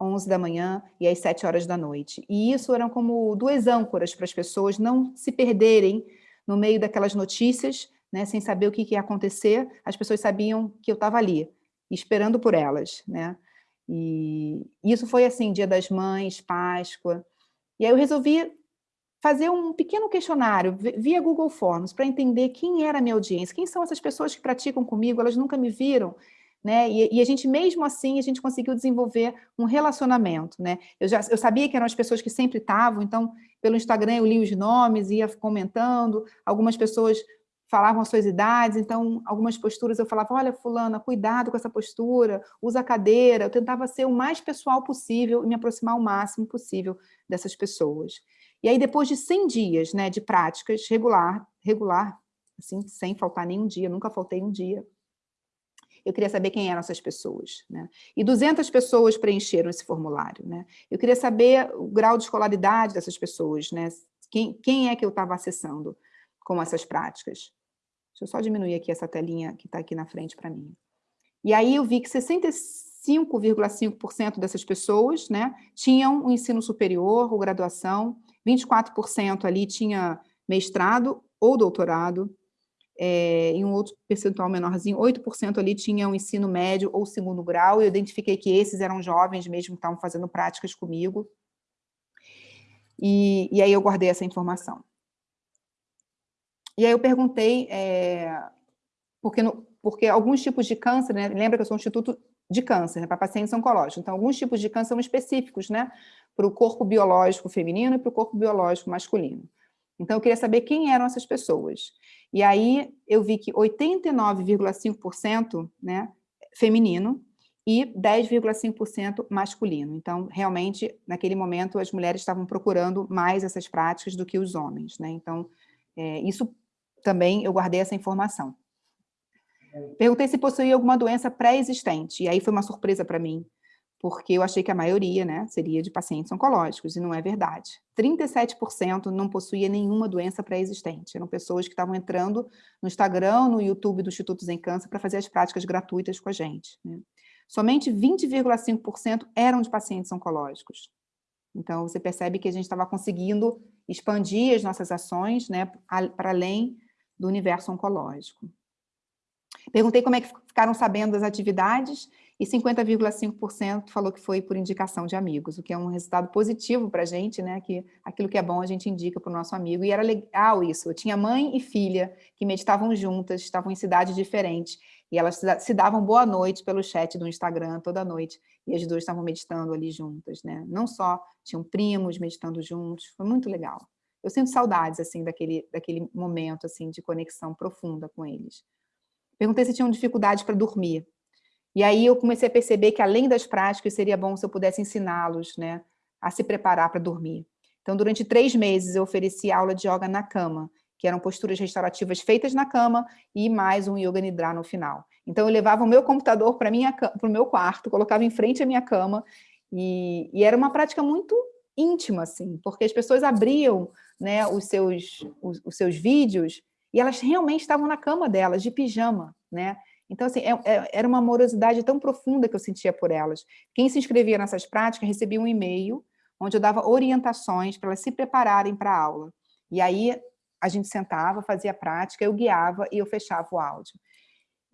S1: 11 da manhã e às 7 horas da noite. E isso eram como duas âncoras para as pessoas não se perderem no meio daquelas notícias, né, sem saber o que, que ia acontecer, as pessoas sabiam que eu estava ali, esperando por elas. Né? E isso foi assim, Dia das Mães, Páscoa. E aí eu resolvi fazer um pequeno questionário via Google Forms para entender quem era a minha audiência, quem são essas pessoas que praticam comigo, elas nunca me viram, né? E, e, a gente, mesmo assim, a gente conseguiu desenvolver um relacionamento, né? Eu, já, eu sabia que eram as pessoas que sempre estavam, então, pelo Instagram eu li os nomes, ia comentando, algumas pessoas falavam as suas idades, então, algumas posturas eu falava, olha, fulana, cuidado com essa postura, usa a cadeira, eu tentava ser o mais pessoal possível e me aproximar o máximo possível dessas pessoas. E aí, depois de 100 dias né, de práticas regular, regular, assim, sem faltar nenhum dia, nunca faltei um dia, eu queria saber quem eram essas pessoas. Né? E 200 pessoas preencheram esse formulário. Né? Eu queria saber o grau de escolaridade dessas pessoas, né? quem, quem é que eu estava acessando com essas práticas. Deixa eu só diminuir aqui essa telinha que está aqui na frente para mim. E aí eu vi que 65,5% dessas pessoas né, tinham o um ensino superior ou graduação, 24% ali tinha mestrado ou doutorado, é, em um outro percentual menorzinho, 8% ali tinha um ensino médio ou segundo grau, e eu identifiquei que esses eram jovens mesmo que estavam fazendo práticas comigo, e, e aí eu guardei essa informação. E aí eu perguntei, é, porque, no, porque alguns tipos de câncer, né, lembra que eu sou um instituto de câncer, né, para pacientes oncológicos, então alguns tipos de câncer são específicos, né, para o corpo biológico feminino e para o corpo biológico masculino. Então, eu queria saber quem eram essas pessoas. E aí, eu vi que 89,5% né, feminino e 10,5% masculino. Então, realmente, naquele momento, as mulheres estavam procurando mais essas práticas do que os homens. Né? Então, é, isso também eu guardei essa informação. Perguntei se possuía alguma doença pré-existente, e aí foi uma surpresa para mim, porque eu achei que a maioria né, seria de pacientes oncológicos, e não é verdade. 37% não possuía nenhuma doença pré-existente, eram pessoas que estavam entrando no Instagram, no YouTube do Instituto Zen Câncer para fazer as práticas gratuitas com a gente. Né? Somente 20,5% eram de pacientes oncológicos. Então, você percebe que a gente estava conseguindo expandir as nossas ações né, para além do universo oncológico. Perguntei como é que ficaram sabendo das atividades, e 50,5% falou que foi por indicação de amigos, o que é um resultado positivo para a gente, né? Que aquilo que é bom a gente indica para o nosso amigo. E era legal isso. Eu tinha mãe e filha que meditavam juntas, estavam em cidades diferentes, e elas se davam boa noite pelo chat do Instagram toda noite, e as duas estavam meditando ali juntas, né? Não só tinham primos meditando juntos, foi muito legal. Eu sinto saudades, assim, daquele, daquele momento, assim, de conexão profunda com eles. Perguntei se tinham dificuldade para dormir. E aí eu comecei a perceber que, além das práticas, seria bom se eu pudesse ensiná-los né, a se preparar para dormir. Então, durante três meses, eu ofereci aula de yoga na cama, que eram posturas restaurativas feitas na cama e mais um yoga nidra no final. Então, eu levava o meu computador para o meu quarto, colocava em frente à minha cama, e, e, era uma prática muito íntima, assim, porque as pessoas abriam né, os, seus, os, os seus vídeos e elas realmente estavam na cama delas, de pijama, né? Então, assim, é, é, era uma amorosidade tão profunda que eu sentia por elas. Quem se inscrevia nessas práticas recebia um e-mail onde eu dava orientações para elas se prepararem para a aula. E aí a gente sentava, fazia a prática, eu guiava e eu fechava o áudio.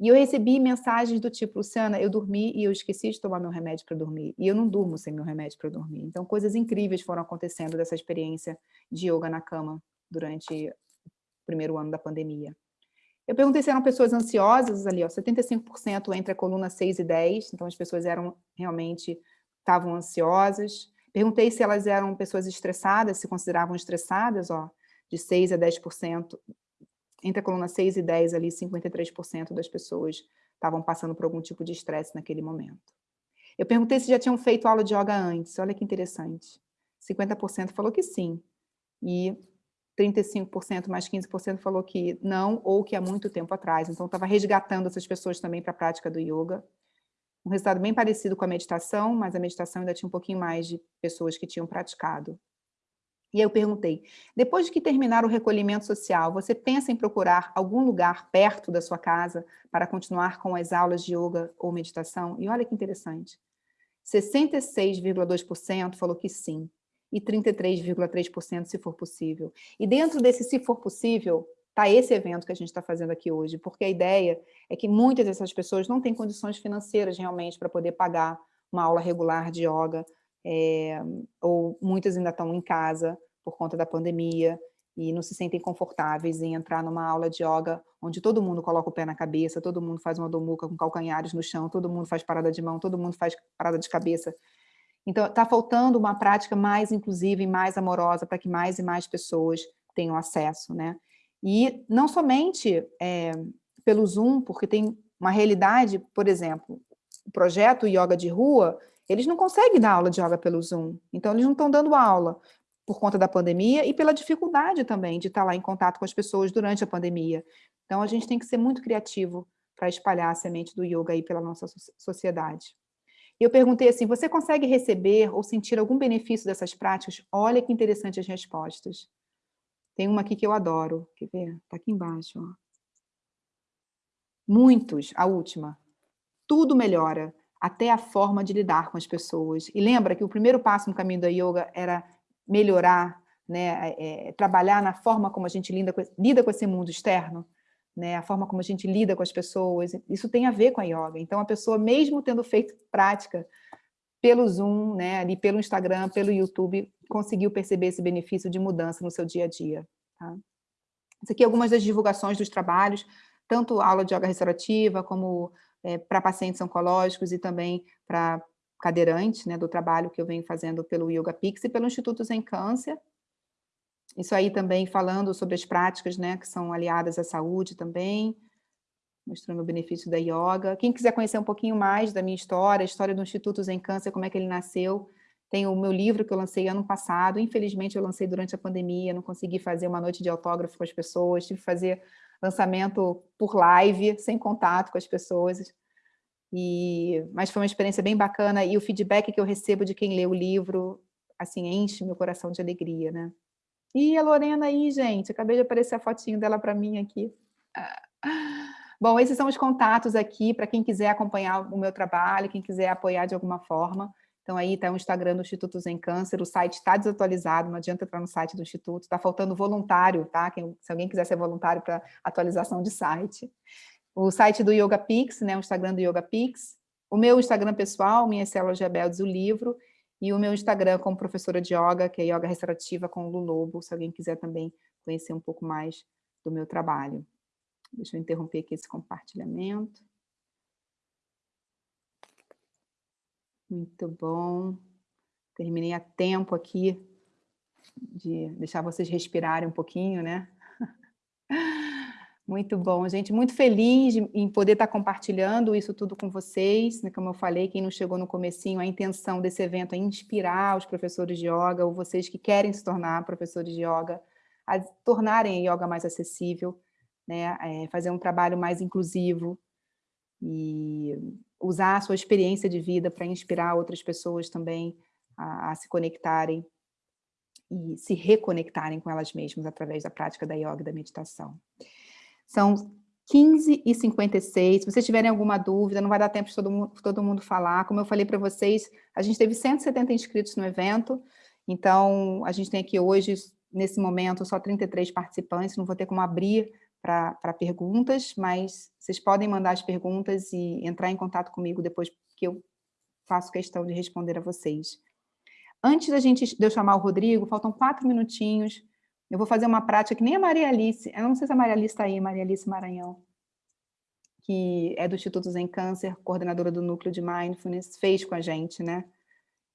S1: E eu recebi mensagens do tipo, Luciana, eu dormi e eu esqueci de tomar meu remédio para dormir. E eu não durmo sem meu remédio para dormir. Então, coisas incríveis foram acontecendo dessa experiência de yoga na cama durante o primeiro ano da pandemia. Eu perguntei se eram pessoas ansiosas ali, ó, 75% entre a coluna 6 e 10, então as pessoas eram realmente, estavam ansiosas. Perguntei se elas eram pessoas estressadas, se consideravam estressadas, ó, de 6 a 10%, entre a coluna 6 e 10 ali, 53% das pessoas estavam passando por algum tipo de estresse naquele momento. Eu perguntei se já tinham feito aula de yoga antes, olha que interessante. 50% falou que sim, e 35% mais 15% falou que não, ou que há muito tempo atrás. Então, estava resgatando essas pessoas também para a prática do yoga. Um resultado bem parecido com a meditação, mas a meditação ainda tinha um pouquinho mais de pessoas que tinham praticado. E eu perguntei, depois de que terminar o recolhimento social, você pensa em procurar algum lugar perto da sua casa para continuar com as aulas de yoga ou meditação? E olha que interessante. 66,2% falou que sim, e 33,3% se for possível. E dentro desse se for possível, está esse evento que a gente está fazendo aqui hoje, porque a ideia é que muitas dessas pessoas não têm condições financeiras realmente para poder pagar uma aula regular de yoga, é, ou muitas ainda estão em casa por conta da pandemia, e não se sentem confortáveis em entrar numa aula de yoga onde todo mundo coloca o pé na cabeça, todo mundo faz uma domuca com calcanhares no chão, todo mundo faz parada de mão, todo mundo faz parada de cabeça. Então, está faltando uma prática mais inclusiva e mais amorosa para que mais e mais pessoas tenham acesso, né? E não somente é, pelo Zoom, porque tem uma realidade, por exemplo, o projeto Yoga de Rua, eles não conseguem dar aula de yoga pelo Zoom, então eles não estão dando aula por conta da pandemia e pela dificuldade também de estar lá em contato com as pessoas durante a pandemia. Então a gente tem que ser muito criativo para espalhar a semente do yoga aí pela nossa sociedade. E eu perguntei assim, você consegue receber ou sentir algum benefício dessas práticas? Olha que interessante as respostas. Tem uma aqui que eu adoro. Quer ver? Está aqui embaixo. Ó. Muitos, a última. Tudo melhora, até a forma de lidar com as pessoas. E lembra que o primeiro passo no caminho da yoga era melhorar, né, é, é, trabalhar na forma como a gente lida com, lida com esse mundo externo, né, a forma como a gente lida com as pessoas, isso tem a ver com a yoga. Então, a pessoa, mesmo tendo feito prática pelo Zoom, né, ali pelo Instagram, pelo YouTube, conseguiu perceber esse benefício de mudança no seu dia a dia. Tá? Isso aqui é algumas das divulgações dos trabalhos, tanto aula de yoga restaurativa, como é, para pacientes oncológicos e também para cadeirantes, né, do trabalho que eu venho fazendo pelo Yoga Pix e pelo Instituto Zen Câncer. Isso aí também falando sobre as práticas, né, que são aliadas à saúde também, mostrando o benefício da yoga. Quem quiser conhecer um pouquinho mais da minha história, a história do Instituto Zen Câncer, como é que ele nasceu, tem o meu livro que eu lancei ano passado, infelizmente eu lancei durante a pandemia, não consegui fazer uma noite de autógrafo com as pessoas, tive que fazer lançamento por live, sem contato com as pessoas, e, mas foi uma experiência bem bacana, e o feedback que eu recebo de quem lê o livro, assim, enche meu coração de alegria, né? E a Lorena aí, gente, acabei de aparecer a fotinho dela para mim aqui. Bom, esses são os contatos aqui para quem quiser acompanhar o meu trabalho, quem quiser apoiar de alguma forma. Então aí está o Instagram do Instituto Zen Câncer, o site está desatualizado, não adianta entrar no site do Instituto, está faltando voluntário, tá? Quem, se alguém quiser ser voluntário para atualização de site. O site do Yoga Pix, né, o Instagram do Yoga Pix, o meu Instagram pessoal, Minhas Células Rebeldes, o livro, e o meu Instagram como professora de yoga, que é Yoga Restaurativa com Lu Lobo, se alguém quiser também conhecer um pouco mais do meu trabalho. Deixa eu interromper aqui esse compartilhamento. Muito bom. Terminei a tempo aqui de deixar vocês respirarem um pouquinho, né? Muito bom, gente. Muito feliz em poder estar compartilhando isso tudo com vocês. Né? Como eu falei, quem não chegou no comecinho, a intenção desse evento é inspirar os professores de yoga, ou vocês que querem se tornar professores de yoga, a tornarem a yoga mais acessível, né, é fazer um trabalho mais inclusivo e usar a sua experiência de vida para inspirar outras pessoas também a, a, se conectarem e se reconectarem com elas mesmas através da prática da yoga e da meditação. São 15 e 56, se vocês tiverem alguma dúvida, não vai dar tempo de todo mundo, todo mundo falar, como eu falei para vocês, a gente teve 170 inscritos no evento, então a gente tem aqui hoje, nesse momento, só 33 participantes, não vou ter como abrir para perguntas, mas vocês podem mandar as perguntas e entrar em contato comigo depois que eu faço questão de responder a vocês. Antes da gente, de eu chamar o Rodrigo, faltam quatro minutinhos, eu vou fazer uma prática que nem a Maria Alice, eu não sei se a Maria Alice está aí, Maria Alice Maranhão, que é do Instituto Zen Câncer, coordenadora do Núcleo de Mindfulness, fez com a gente, né?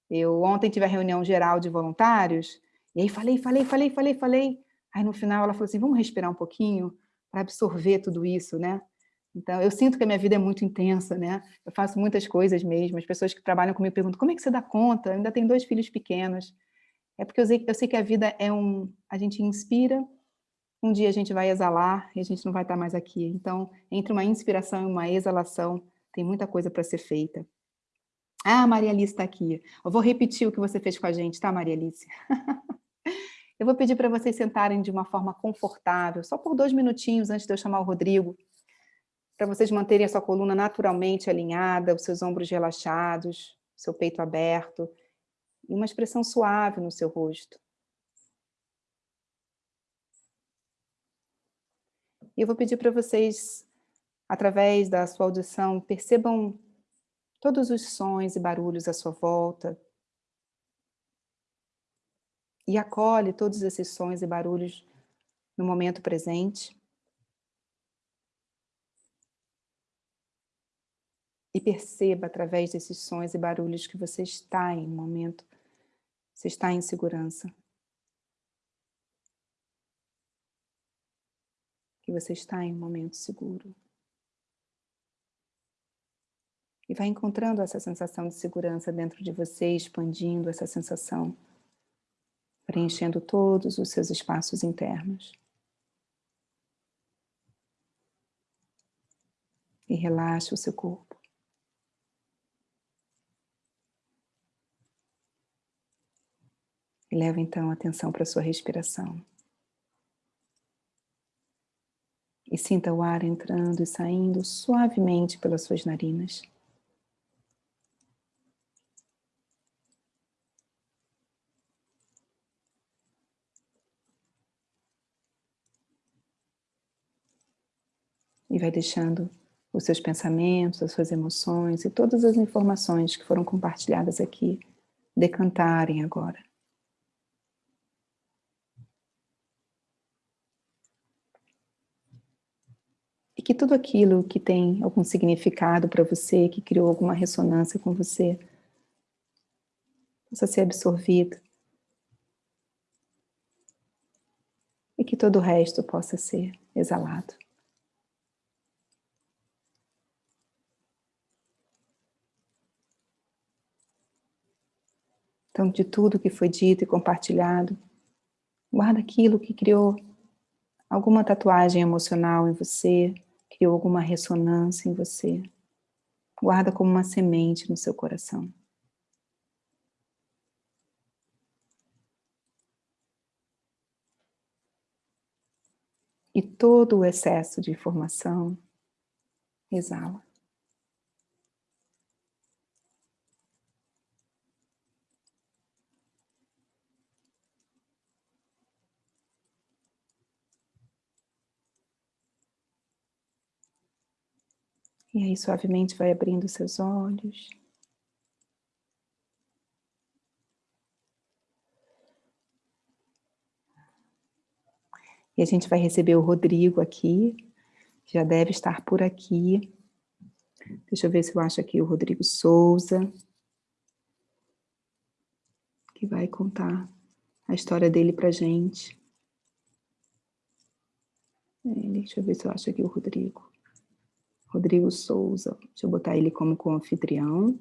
S1: Eu ontem tive a reunião geral de voluntários, e aí falei, falei, falei, falei, falei, aí no final ela falou assim, vamos respirar um pouquinho? Para absorver tudo isso, né? Então, eu sinto que a minha vida é muito intensa, né? Eu faço muitas coisas mesmo. As pessoas que trabalham comigo perguntam, como é que você dá conta? Eu ainda tenho dois filhos pequenos. É porque eu sei, eu sei que a vida é um... A gente inspira, um dia a gente vai exalar e a gente não vai estar mais aqui. Então, entre uma inspiração e uma exalação, tem muita coisa para ser feita. Ah, Maria Alice está aqui. Eu vou repetir o que você fez com a gente, tá, Maria Alice? Eu vou pedir para vocês sentarem de uma forma confortável, só por dois minutinhos antes de eu chamar o Rodrigo, para vocês manterem a sua coluna naturalmente alinhada, os seus ombros relaxados, seu peito aberto, e uma expressão suave no seu rosto. E eu vou pedir para vocês, através da sua audição, percebam todos os sons e barulhos à sua volta, e acolhe todos esses sons e barulhos no momento presente. E perceba através desses sons e barulhos que você está em um momento, você está em segurança. Que você está em um momento seguro. E vai encontrando essa sensação de segurança dentro de você, expandindo essa sensação preenchendo todos os seus espaços internos. E relaxe o seu corpo. E leva então a atenção para a sua respiração. E sinta o ar entrando e saindo suavemente pelas suas narinas. E vai deixando os seus pensamentos, as suas emoções e todas as informações que foram compartilhadas aqui decantarem agora. E que tudo aquilo que tem algum significado para você, que criou alguma ressonância com você, possa ser absorvido. E que todo o resto possa ser exalado. Então, de tudo que foi dito e compartilhado, guarda aquilo que criou alguma tatuagem emocional em você, criou alguma ressonância em você. Guarda como uma semente no seu coração. E todo o excesso de informação, exala. E aí suavemente vai abrindo seus olhos. E a gente vai receber o Rodrigo aqui, já deve estar por aqui. Deixa eu ver se eu acho aqui o Rodrigo Souza, que vai contar a história dele pra gente. Deixa eu ver se eu acho aqui o Rodrigo. Rodrigo Souza. Deixa eu botar ele como co-anfitrião.